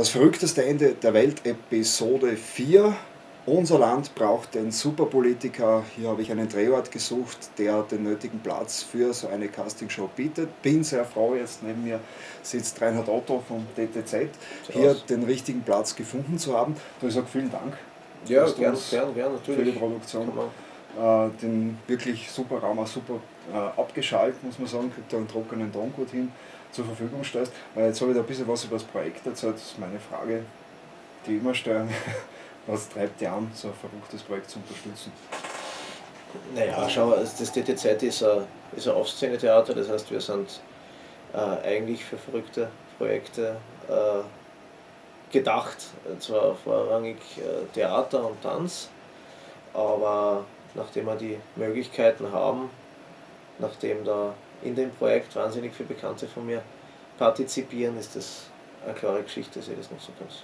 Das verrückteste Ende der Welt, Episode 4. Unser Land braucht den Superpolitiker. Hier habe ich einen Drehort gesucht, der den nötigen Platz für so eine Castingshow bietet. Bin sehr froh, jetzt neben mir sitzt Reinhard Otto vom DTZ, hier den richtigen Platz gefunden zu haben. Du ich sage vielen Dank. Ja, gern, gern, gern, natürlich. Für die Produktion. Äh, den wirklich super Raum, auch super äh, abgeschaltet, muss man sagen, kriegt da einen trockenen Ton gut hin zur Verfügung stellst. Weil jetzt habe ich da ein bisschen was über das Projekt erzählt. Das ist meine Frage, die immer stellen. Was treibt dich an, so ein verrücktes Projekt zu unterstützen? Naja, schau, das DTZ ist ein, ein Off-Szene-Theater, das heißt, wir sind äh, eigentlich für verrückte Projekte äh, gedacht. Zwar vorrangig äh, Theater und Tanz, aber nachdem wir die Möglichkeiten haben, nachdem da in dem Projekt wahnsinnig viele Bekannte von mir partizipieren, ist das eine klare Geschichte, sehe ich das so ganz.